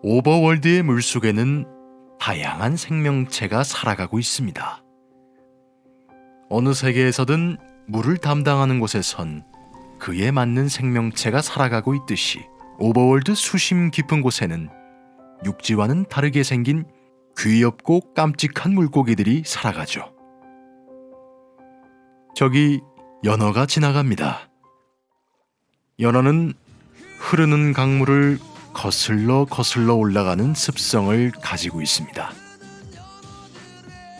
Overworld의 물속에는 다양한 생명체가 살아가고 있습니다. 어느 세계에서든 물을 담당하는 곳에선 그에 맞는 생명체가 살아가고 있듯이 Overworld 수심 깊은 곳에는 육지와는 다르게 생긴 귀엽고 깜찍한 물고기들이 살아가죠. 저기 연어가 지나갑니다. 연어는 흐르는 강물을 거슬러 거슬러 올라가는 습성을 가지고 있습니다.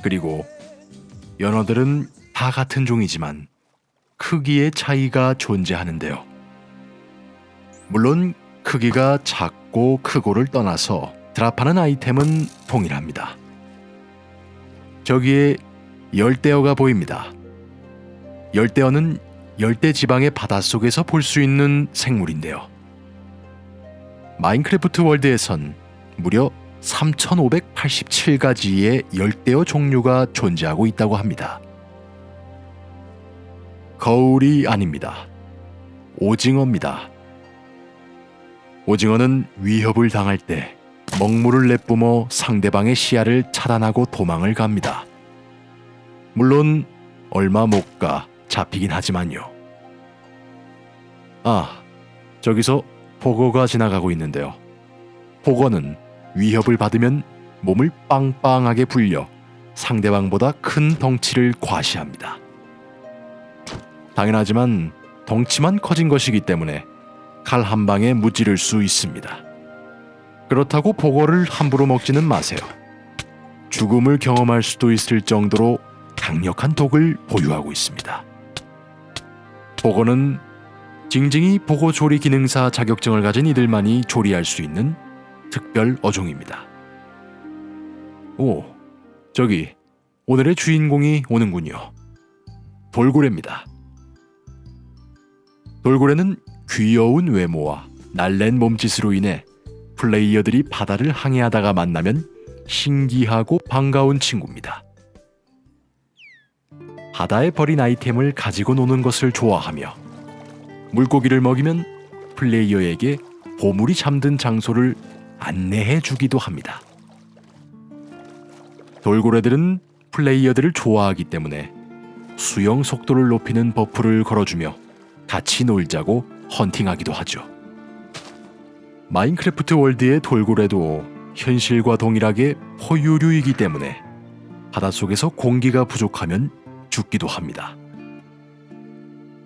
그리고 연어들은 다 같은 종이지만 크기의 차이가 존재하는데요. 물론 크기가 작고 크고를 떠나서 드랍하는 아이템은 동일합니다. 저기에 열대어가 보입니다. 열대어는 열대 지방의 바닷속에서 볼 수 있는 생물인데요. 마인크래프트 월드에선 무려 3,587가지의 열대어 종류가 존재하고 있다고 합니다. 거울이 아닙니다. 오징어입니다. 오징어는 위협을 당할 때 먹물을 내뿜어 상대방의 시야를 차단하고 도망을 갑니다. 물론 얼마 못 가 잡히긴 하지만요. 아, 저기서 보거가 지나가고 있는데요. 보거는 위협을 받으면 몸을 빵빵하게 불려 상대방보다 큰 덩치를 과시합니다. 당연하지만 덩치만 커진 것이기 때문에 칼 한 방에 무찌를 수 있습니다. 그렇다고 보거를 함부로 먹지는 마세요. 죽음을 경험할 수도 있을 정도로 강력한 독을 보유하고 있습니다. 보거는 징징이 보고 조리 기능사 자격증을 가진 이들만이 조리할 수 있는 특별 어종입니다. 오, 저기 오늘의 주인공이 오는군요. 돌고래입니다. 돌고래는 귀여운 외모와 날랜 몸짓으로 인해 플레이어들이 바다를 항해하다가 만나면 신기하고 반가운 친구입니다. 바다에 버린 아이템을 가지고 노는 것을 좋아하며 물고기를 먹이면 플레이어에게 보물이 잠든 장소를 안내해 주기도 합니다. 돌고래들은 플레이어들을 좋아하기 때문에 수영 속도를 높이는 buff를 걸어주며 같이 놀자고 헌팅하기도 하죠. 마인크래프트 월드의 돌고래도 현실과 동일하게 포유류이기 때문에 바닷속에서 공기가 부족하면 죽기도 합니다.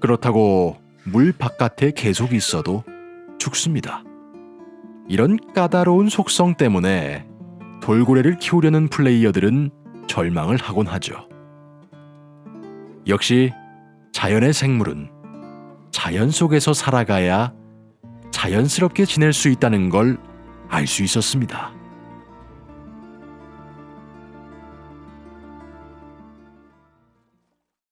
그렇다고 물 바깥에 계속 있어도 죽습니다. 이런 까다로운 속성 때문에 돌고래를 키우려는 플레이어들은 절망을 하곤 하죠. 역시 자연의 생물은 자연 속에서 살아가야 자연스럽게 지낼 수 있다는 걸 알 수 있었습니다.